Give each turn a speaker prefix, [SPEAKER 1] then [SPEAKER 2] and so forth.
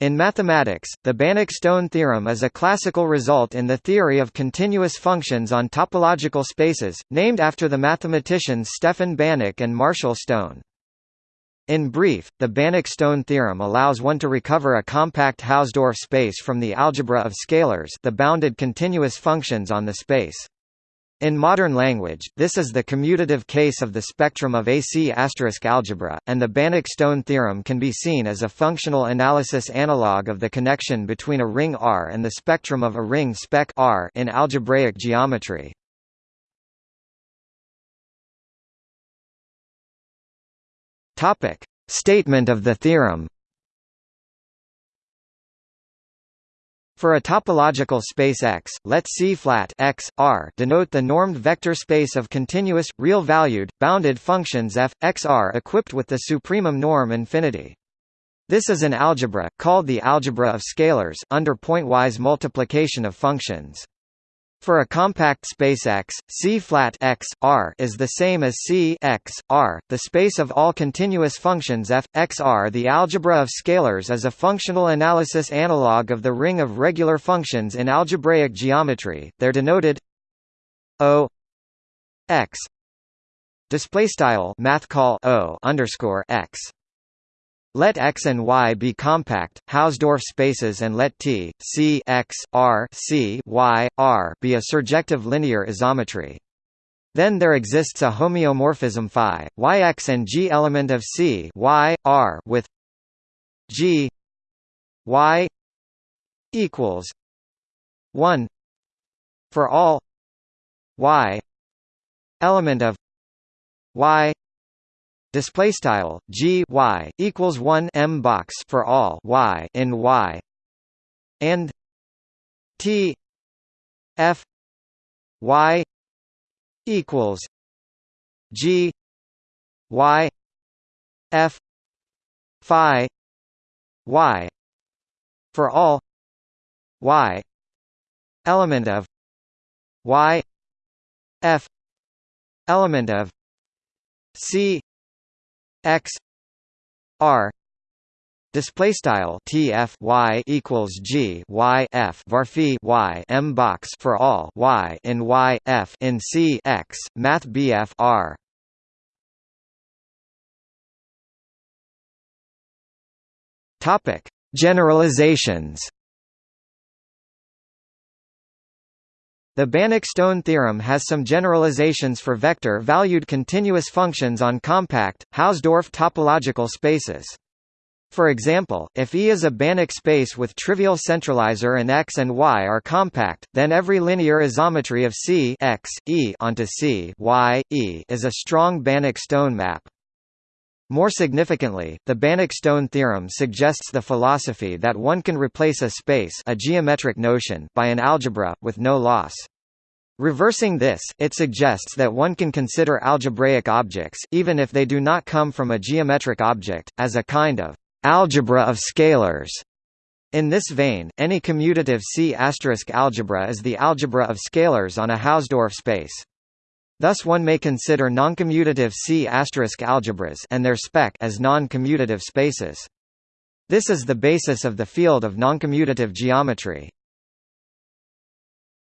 [SPEAKER 1] In mathematics, the Banach-Stone theorem is a classical result in the theory of continuous functions on topological spaces, named after the mathematicians Stefan Banach and Marshall Stone. In brief, the Banach-Stone theorem allows one to recover a compact Hausdorff space from the algebra of scalars the bounded continuous functions on the space. In modern language, this is the commutative case of the spectrum of a C* algebra, and the Banach-Stone theorem can be seen as a functional analysis analog of the connection between a ring R and the spectrum of a ring spec R in algebraic geometry. Statement of the theorem. For a topological space X, let C-flat X, R denote the normed vector space of continuous, real-valued, bounded functions f, x r equipped with the supremum norm infinity. This is an algebra, called the algebra of scalars, under pointwise multiplication of functions. For a compact space X, C flat X R is the same as C X R, the space of all continuous functions f X R. The algebra of scalars is a functional analysis analog of the ring of regular functions in algebraic geometry. They're denoted O X display style math call O underscore X let X and Y be compact, Hausdorff spaces and let T, C X, R C, Y, R be a surjective linear isometry. Then there exists a homeomorphism phi, Yx and G element of C y, R with G Y equals 1 for all Y element of Y display style g y equals 1 m box for all y in y. And t f y equals g y f phi y for all y element of y f element of c x r display style tf y equals g y f varphi y m box for all y in y f in c x math bf r. Topic generalizations The Banach-Stone theorem has some generalizations for vector-valued continuous functions on compact, Hausdorff topological spaces. For example, if E is a Banach space with trivial centralizer and X and Y are compact, then every linear isometry of C X, e onto C y, e is a strong Banach-Stone map. More significantly, the Banach-Stone theorem suggests the philosophy that one can replace a space a geometric notion by an algebra, with no loss. Reversing this, it suggests that one can consider algebraic objects, even if they do not come from a geometric object, as a kind of algebra of scalars. In this vein, any commutative C* algebra is the algebra of scalars on a Hausdorff space. Thus one may consider noncommutative C* algebras and their spec as non-commutative spaces. This is the basis of the field of noncommutative geometry.